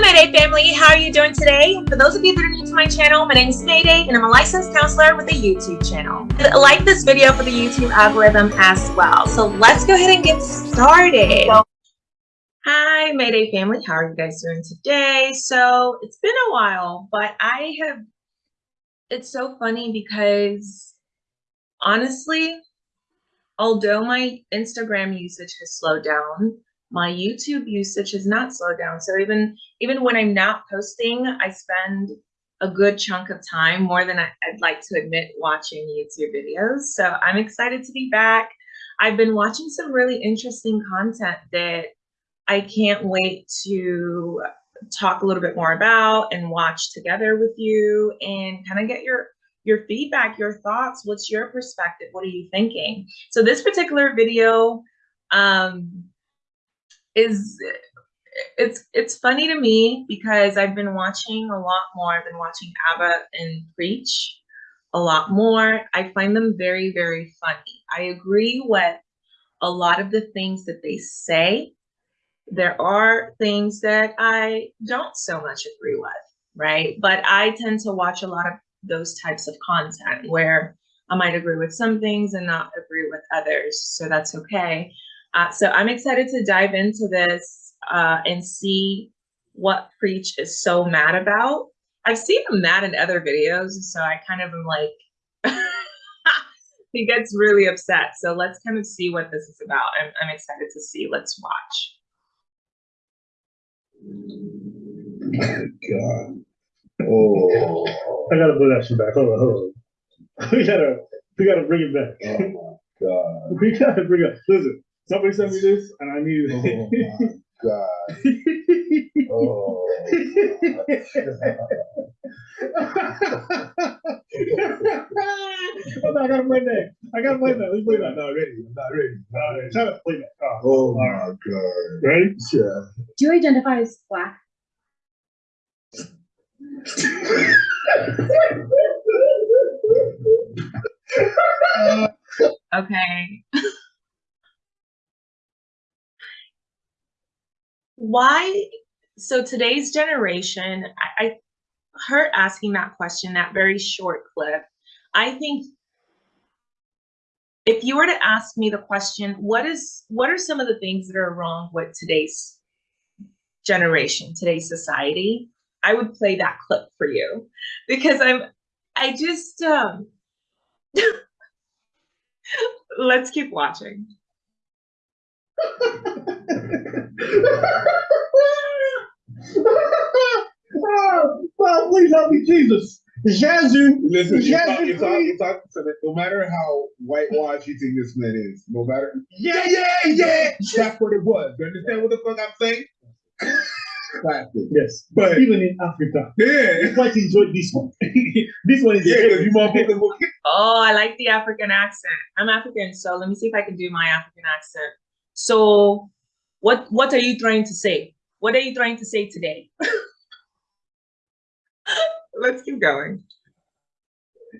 Mayday family. How are you doing today? For those of you that are new to my channel, my name is Mayday and I'm a licensed counselor with a YouTube channel. Like this video for the YouTube algorithm as well. So let's go ahead and get started. Hi, Mayday family. How are you guys doing today? So it's been a while, but I have, it's so funny because honestly, although my Instagram usage has slowed down, my YouTube usage has not slowed down. So even even when I'm not posting, I spend a good chunk of time, more than I, would like to admit, watching YouTube videos. So I'm excited to be back. I've been watching some really interesting content that I can't wait to talk a little bit more about and watch together with you and kind of get your your feedback, your thoughts. What's your perspective? What are you thinking? So this particular video, um, is it's it's funny to me because I've been watching a lot more. I've been watching ABBA and Preach a lot more. I find them very, very funny. I agree with a lot of the things that they say. There are things that I don't so much agree with, right? But I tend to watch a lot of those types of content where I might agree with some things and not agree with others. So that's okay. Uh, so I'm excited to dive into this uh, and see what Preach is so mad about. I've seen him mad in other videos, so I kind of am like, he gets really upset. So let's kind of see what this is about. I'm, I'm excited to see. Let's watch. God. Oh. I gotta put that shit back. Hold on, hold on. We gotta, we gotta bring it back. Oh my God. we gotta bring it. Listen, Somebody sent me this, and I need Oh my God. Oh. oh, I gotta play that. I gotta play that. Let's play that. I'm not ready. I'm not ready. All right, try to play that. Oh, Oh all right. my God. Ready? Yeah. Do you identify as black? Okay. Why? So today's generation, I, I her asking that question, that very short clip, I think if you were to ask me the question, what is what are some of the things that are wrong with today's generation, today's society? I would play that clip for you because I'm I just um let's keep watching. oh, please help me, Jesus. Yazoo. Listen, it's Yes, not, it's it's not, me. it's not, no matter how whitewashed you think this man is, no matter. Yeah, yeah, yeah. That's what it was. You understand what the fuck I'm saying? Classic. Yes, But even in Africa, yeah, I quite enjoyed this one. this one is yeah, because you motherfuckers will Oh, I like the African accent. I'm African, so let me see if I can do my African accent. So, what what are you trying to say? What are you trying to say today? Let's keep going.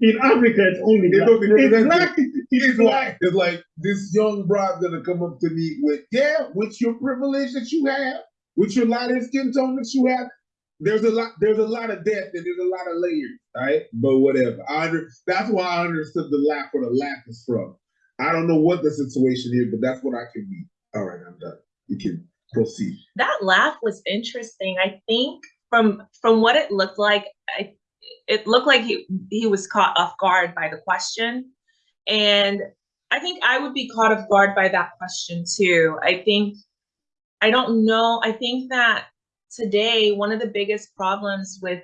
in Africa. It's only It black. don't It's represented. black. It's It's like, black. it's like this young broad gonna come up to me with, yeah, with your privilege that you have, with your light skin tone that you have. There's a lot, there's a lot of depth and there's a lot of layers, right? But whatever. I under, that's why I understood the laugh where the laugh is from. I don't know what the situation is, but that's what I can be. All right, I'm done. You can proceed. That laugh was interesting. I think from from what it looked like, I, it looked like he he was caught off guard by the question, and I think I would be caught off guard by that question too. I think I don't know. I think that today one of the biggest problems with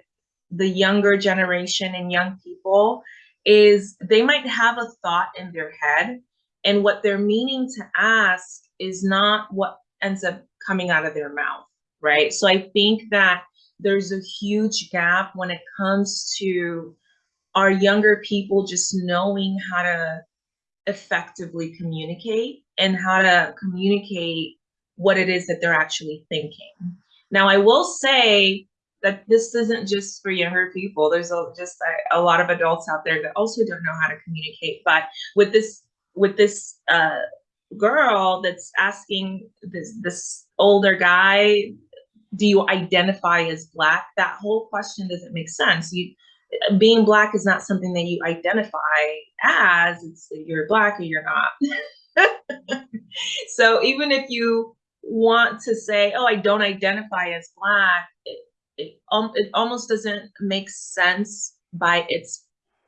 the younger generation and young people is they might have a thought in their head and what they're meaning to ask is not what ends up coming out of their mouth right so i think that there's a huge gap when it comes to our younger people just knowing how to effectively communicate and how to communicate what it is that they're actually thinking now i will say that this isn't just for younger people. There's a, just a, a lot of adults out there that also don't know how to communicate. But with this with this uh, girl that's asking this this older guy do you identify as black? That whole question doesn't make sense. You being black is not something that you identify as. It's you're black or you're not. so even if you want to say, "Oh, I don't identify as black," it it, um, it almost doesn't make sense by its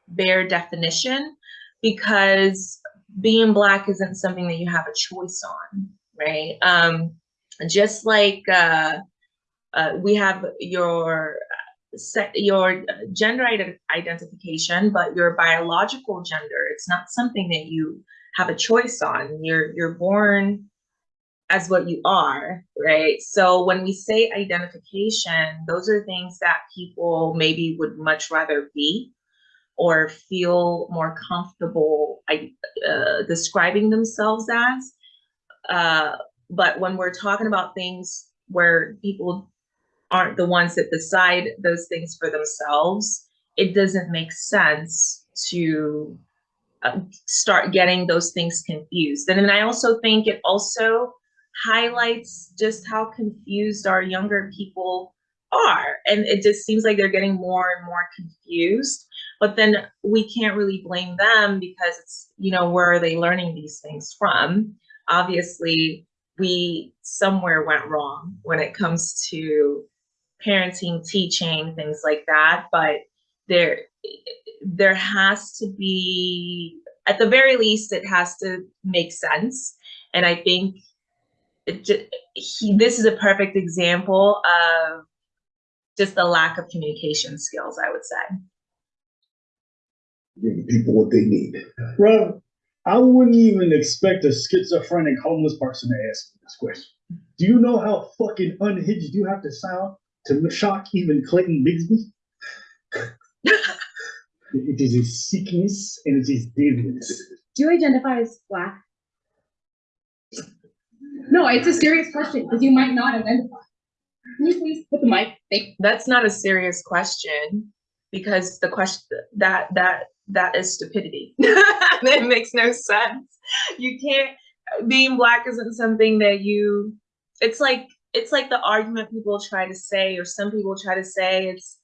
bare definition because being black isn't something that you have a choice on, right? Um, just like uh, uh, we have your set your gender ide- identification, but your biological gender, it's not something that you have a choice on. You're you're born as what you are, right? So when we say identification, those are things that people maybe would much rather be or feel more comfortable uh, describing themselves as. Uh, but when we're talking about things where people aren't the ones that decide those things for themselves, it doesn't make sense to uh, start getting those things confused. And then I also think it also highlights just how confused our younger people are. And it just seems like they're getting more and more confused. But then we can't really blame them because it's, you know, where are they learning these things from? Obviously, we somewhere went wrong when it comes to parenting, teaching, things like that. But there, there has to be, at the very least, it has to make sense. And I think it he, this is a perfect example of just the lack of communication skills, I would say. Giving people what they need. Bro, I wouldn't even expect a schizophrenic homeless person to ask me this question. Do you know how fucking unhinged you have to sound to shock even Clayton Bigsby? it is a sickness and it is deviance. Do you identify as black? No, it's a serious question because you might not identify. Can you please put the mic? Thank That's not a serious question because the question that that that is stupidity. that makes no sense. You can't being black isn't something that you it's like it's like the argument people try to say or some people try to say it's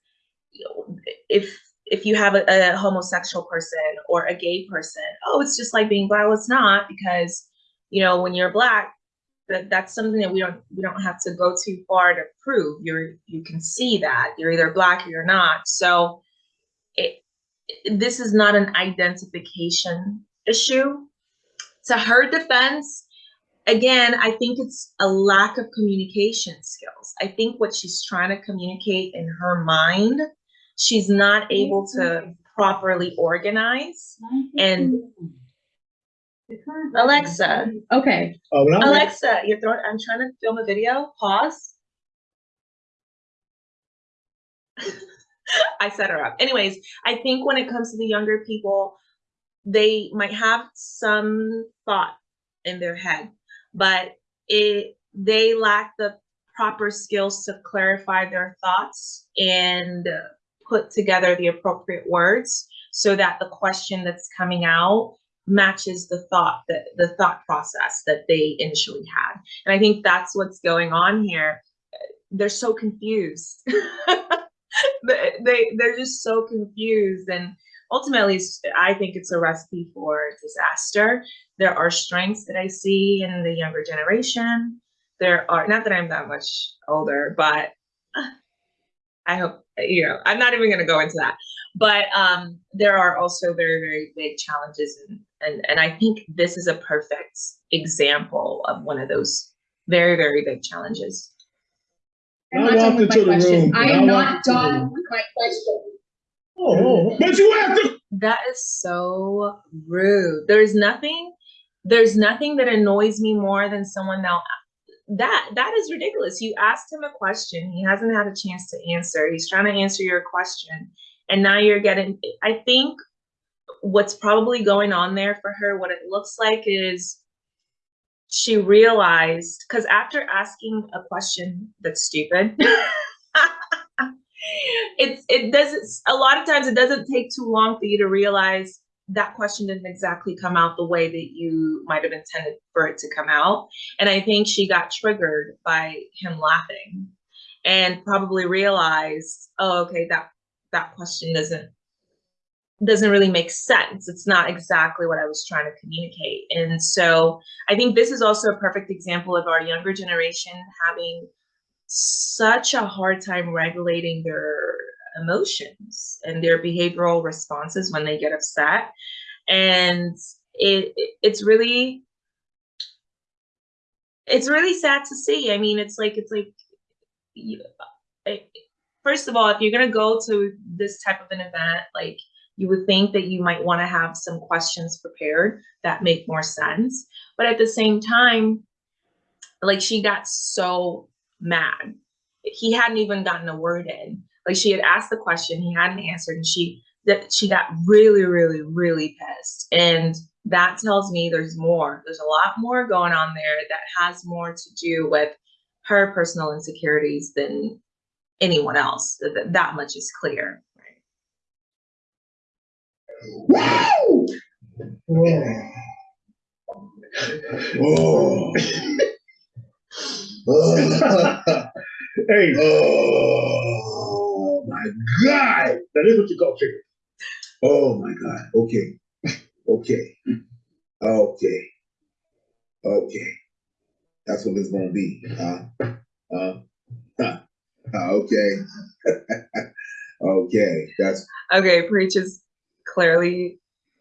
if if you have a, a homosexual person or a gay person oh it's just like being black well it's not because you know when you're black that that's something that we don't we don't have to go too far to prove you're you can see that you're either black or you're not so it, this is not an identification issue. To her defense again i think it's a lack of communication skills. I think what she's trying to communicate in her mind she's not able to properly organize. Mm-hmm. And alexa. Okay, oh, when I was- alexa you're throwing i'm trying to film a video. Pause I set her up. Anyways, I think when it comes to the younger people, they might have some thought in their head, but it they lack the proper skills to clarify their thoughts and put together the appropriate words so that the question that's coming out matches the thought that the thought process that they initially had. And I think that's what's going on here. They're so confused. they, they they're just so confused. And ultimately i think it's a recipe for disaster. There are strengths that i see in the younger generation. There are not that i'm that much older but i hope you know i'm not even going to go into that. But um there are also very very big challenges. And and, and i think this is a perfect example of one of those very very big challenges I'm not done with my question. I am not walked into the done with my question. Oh, oh, oh, But you have to. That is so rude. There's nothing, there's nothing that annoys me more than someone now. That that is ridiculous. You asked him a question, he hasn't had a chance to answer. He's trying to answer your question, and now you're getting. I think what's probably going on there for her, what it looks like is she realized because after asking a question that's stupid it's it doesn't a lot of times it doesn't take too long for you to realize that question didn't exactly come out the way that you might have intended for it to come out. And i think she got triggered by him laughing and probably realized, oh, okay, that that question doesn't doesn't really make sense. It's not exactly what I was trying to communicate. And so I think this is also a perfect example of our younger generation having such a hard time regulating their emotions and their behavioral responses when they get upset. And it it's really it's really sad to see. I mean, it's like it's like you, first of all, if you're gonna go to this type of an event, like you would think that you might want to have some questions prepared that make more sense. But at the same time, like she got so mad. He hadn't even gotten a word in. Like she had asked the question, he hadn't answered, and she that she got really, really, really pissed. And that tells me there's more. There's a lot more going on there that has more to do with her personal insecurities than anyone else. That, that much is clear. Wow! Oh. oh. Hey, Oh my God! that is what you call trigger. Oh my God! Okay, okay, okay, okay. That's what it's gonna be, huh? Huh? Huh? Huh, Okay. okay. That's Okay, Preach is clearly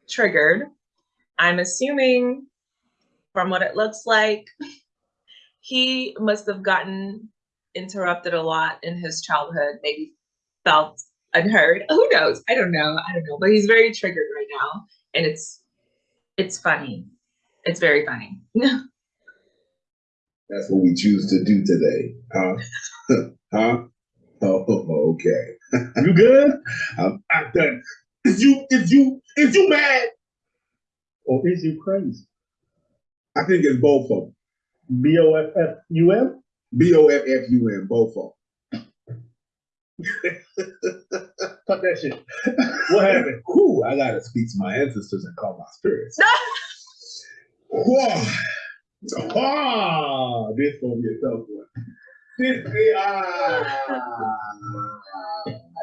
triggered. I'm assuming from what it looks like, he must have gotten interrupted a lot in his childhood, maybe felt unheard. Who knows? I don't know. I don't know. But he's very triggered right now. And it's it's funny. It's very funny. that's what we choose to do today, huh? huh? Oh, okay. You good? I'm, I'm done. Is you is you is you mad? Or is you crazy? I think it's both of them. B O F F U M? B O F F U N, both of Fuck that shit. What happened? them. Whew, I gotta speak to my ancestors and call my spirits. Whoa. Ah, this gonna be a tough one. This be ah,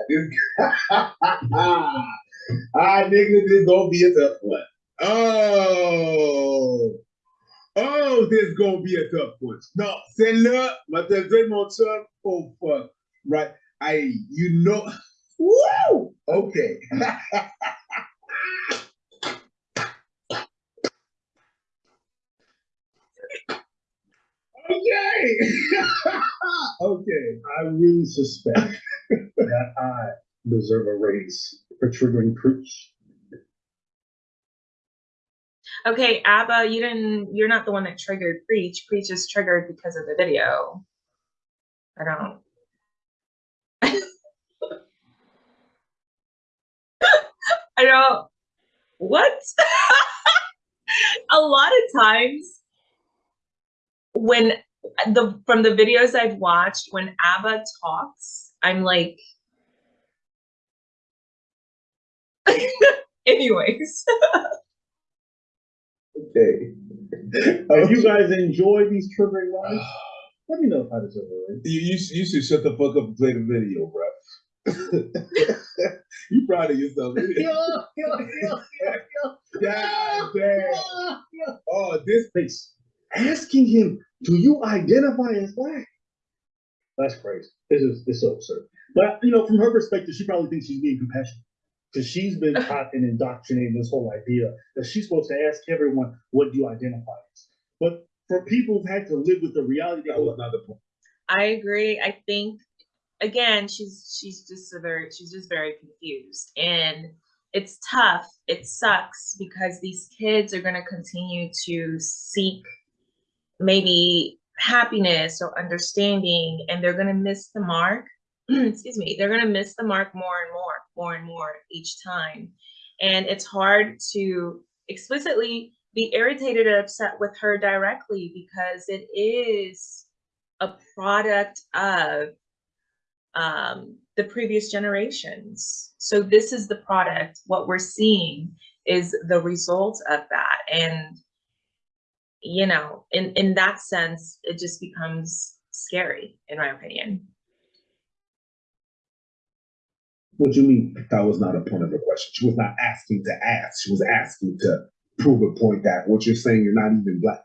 this ah, nigga, this gonna be a tough one. Oh, oh, this gonna be a tough one. No, celle-là, m'a dire mon oh fuck, right? I, you know, woo, okay. Okay. okay. I really suspect that I deserve a raise for triggering preach. okay, Abba, you didn't you're not the one that triggered Preach. Preach is triggered because of the video. I don't I don't what? a lot of times when the from the videos I've watched, when Abba talks, I'm like anyways. Okay. If you guys enjoy these triggering lines, let me know if I deserve a raise. You, you, you should shut the fuck up and play the video, bro. you proud of yourself. ain't you? God ah, damn. Oh, this Face asking him, "Do you identify as black?" That's crazy. This is this is so absurd. But you know, from her perspective, she probably thinks she's being compassionate because she's been taught and indoctrinated this whole idea that she's supposed to ask everyone, "What do you identify as?" But for people who've had to live with the reality, that was not the point. I agree. I think again, she's she's just a very she's just very confused. And it's tough. It sucks because these kids are gonna continue to seek maybe happiness or understanding and they're gonna miss the mark. Excuse me, they're gonna miss the mark more and more, more and more each time. And it's hard to explicitly be irritated and upset with her directly because it is a product of um, the previous generations. So this is the product. What we're seeing is the result of that. And, you know, in, in that sense, it just becomes scary, in my opinion. What do you mean? That was not a point of the question. She was not asking to ask. She was asking to prove a point that what you're saying you're not even black.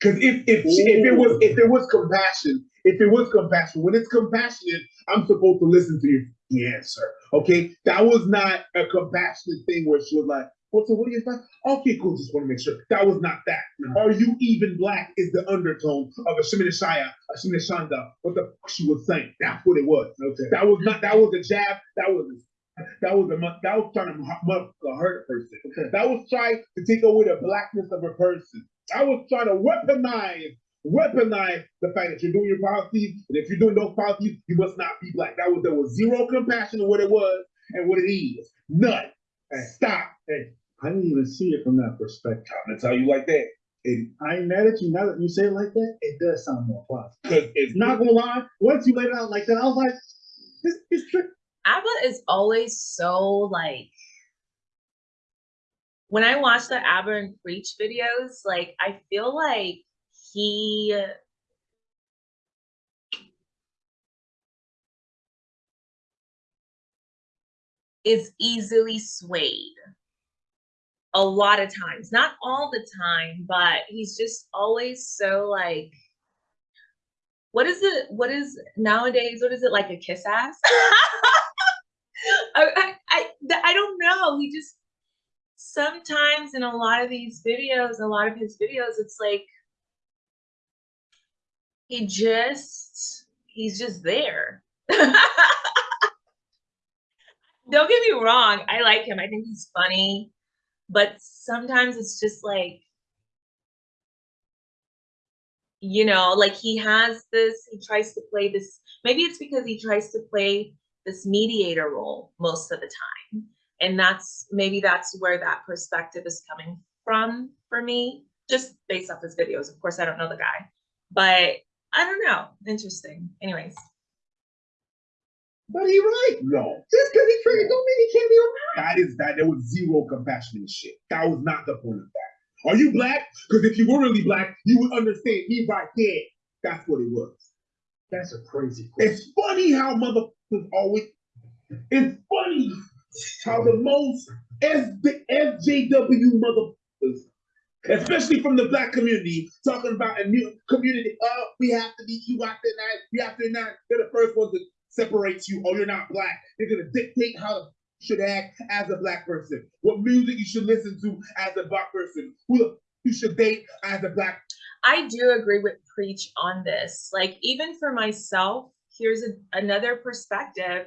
Because if if she, if it was if it was compassion, if it was compassion, when it's compassionate, I'm supposed to listen to your the answer. Okay, that was not a compassionate thing where she was like, "Well, so what do you think?" Okay, cool. Just want to make sure that was not that. Are you even black? Is the undertone of a Shemina Shaya, a Shemina Shanda? What the fuck she was saying? That's what it was. Okay. That was not. That was a jab. That was. A, That was a. That was trying to hurt a person. Okay. That was trying to take away the blackness of a person. I was trying to weaponize, weaponize the fact that you're doing your policies, and if you're doing those policies, you must not be black. That was there was zero compassion in what it was and what it is. None. Hey. Stop. Hey, I didn't even see it from that perspective. I'm gonna tell you like that. It, I ain't mad at you now that you say it like that. It does sound more plausible. Cause it's Not gonna lie, once you laid it out like that, I was like, this is trick. Abba is always so like when I watch the Abba and Preach videos, like I feel like he is easily swayed a lot of times. Not all the time, but he's just always so like what is it? What is nowadays? What is it like a kiss ass? I, I, I, don't know. He just sometimes in a lot of these videos, a lot of his videos, it's like he just he's just there. don't get me wrong. I like him. I think he's funny, but sometimes it's just like you know, like he has this, he tries to play this, maybe it's because he tries to play this mediator role most of the time. And that's maybe that's where that perspective is coming from for me, just based off his videos. Of course, I don't know the guy, but I don't know. Interesting. Anyways, But he right. No. Just because he triggered don't mean he can't be around. That is that there was zero compassion in shit. That was not the point of that. Are you black? Because if you were really black, you would understand he right there. That's what it was. That's a crazy question. It's funny how motherfuckers always. It's funny how the most S the SJW motherfuckers, especially from the black community, talking about a new community. Oh, we have to be. You have to not. We have to not. They're the first ones to separate you. Oh, you're not black. They're gonna dictate how you should act as a black person. What music you should listen to as a black person. Who you should date as a black. I do agree with Preach on this. Like, even for myself, here's a, another perspective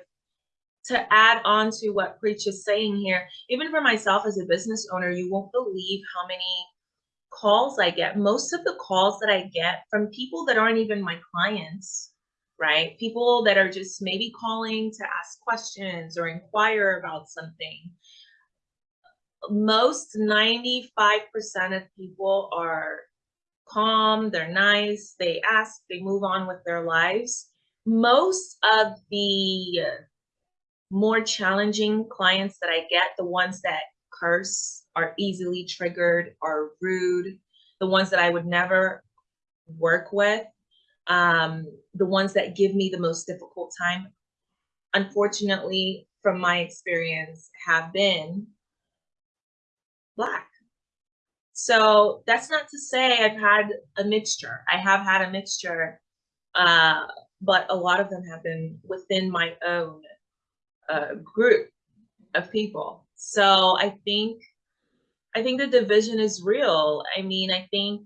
to add on to what Preach is saying here. Even for myself as a business owner, you won't believe how many calls I get. Most of the calls that I get from people that aren't even my clients, right? People that are just maybe calling to ask questions or inquire about something. Most 95% of people are calm, they're nice, they ask, they move on with their lives. Most of the more challenging clients that I get, the ones that curse, are easily triggered, are rude, the ones that I would never work with, um, the ones that give me the most difficult time, unfortunately, from my experience, have been Black. So that's not to say I've had a mixture. I have had a mixture, uh, but a lot of them have been within my own uh, group of people. So I think, I think the division is real. I mean, I think,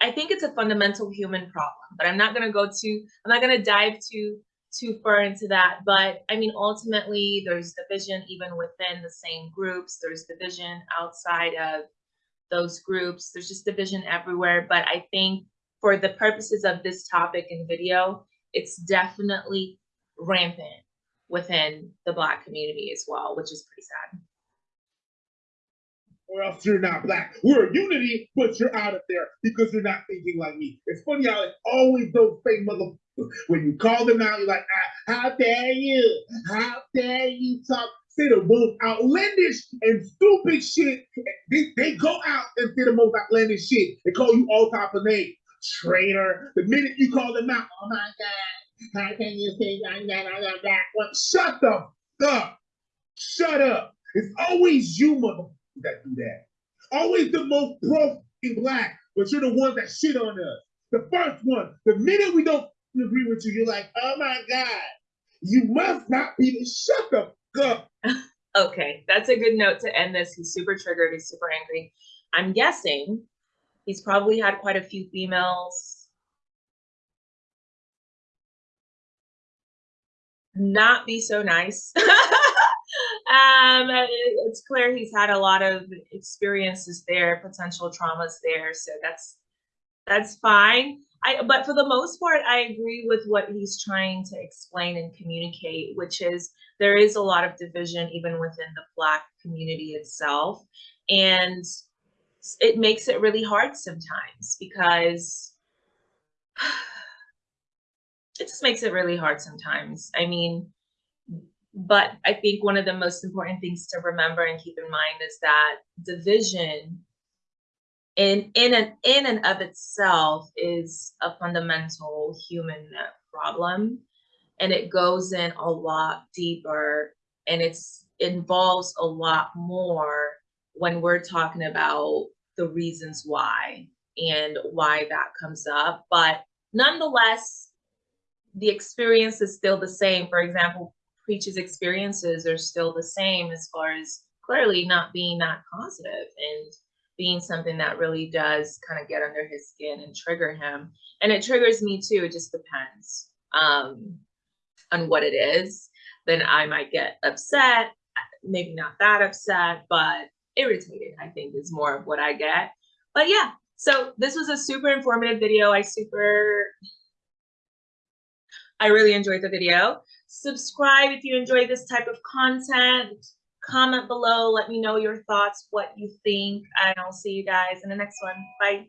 I think it's a fundamental human problem. But I'm not going to go too. I'm not going to dive too too far into that. But I mean, ultimately, there's division even within the same groups. There's division outside of those groups. There's just division everywhere. But I think for the purposes of this topic and video, it's definitely rampant within the Black community as well, which is pretty sad. Or else you're not black. We're a unity, but you're out of there because you're not thinking like me. It's funny how it's always those same mother. When you call them out, you're like, ah, how dare you? How dare you talk? Say the most outlandish and stupid shit. They, they go out and say the most outlandish shit. They call you all type of names. Traitor. The minute you call them out, oh my God, how can you say that, that, that, that, shut the up. Shut up. It's always you, mother that do that. Always the most pro in black, but you're the ones that shit on us. The first one, the minute we don't agree with you, you're like, oh my God, you must not be the shut the fuck up. Okay, that's a good note to end this. He's super triggered. He's super angry. I'm guessing he's probably had quite a few females not be so nice. um, it's clear he's had a lot of experiences there, potential traumas there. So that's that's fine. I but for the most part, I agree with what he's trying to explain and communicate, which is there is a lot of division even within the black community itself and it makes it really hard sometimes because it just makes it really hard sometimes i mean but i think one of the most important things to remember and keep in mind is that division in in and in and of itself is a fundamental human problem. And it goes in a lot deeper and it's involves a lot more when we're talking about the reasons why and why that comes up. But nonetheless the experience is still the same. For example preach's experiences are still the same as far as clearly not being that positive and being something that really does kind of get under his skin and trigger him and it triggers me too it just depends um on what it is, then I might get upset. Maybe not that upset, but irritated, I think is more of what I get. But yeah, so this was a super informative video. I super, I really enjoyed the video. Subscribe if you enjoy this type of content. Comment below, let me know your thoughts, what you think, and I'll see you guys in the next one. Bye.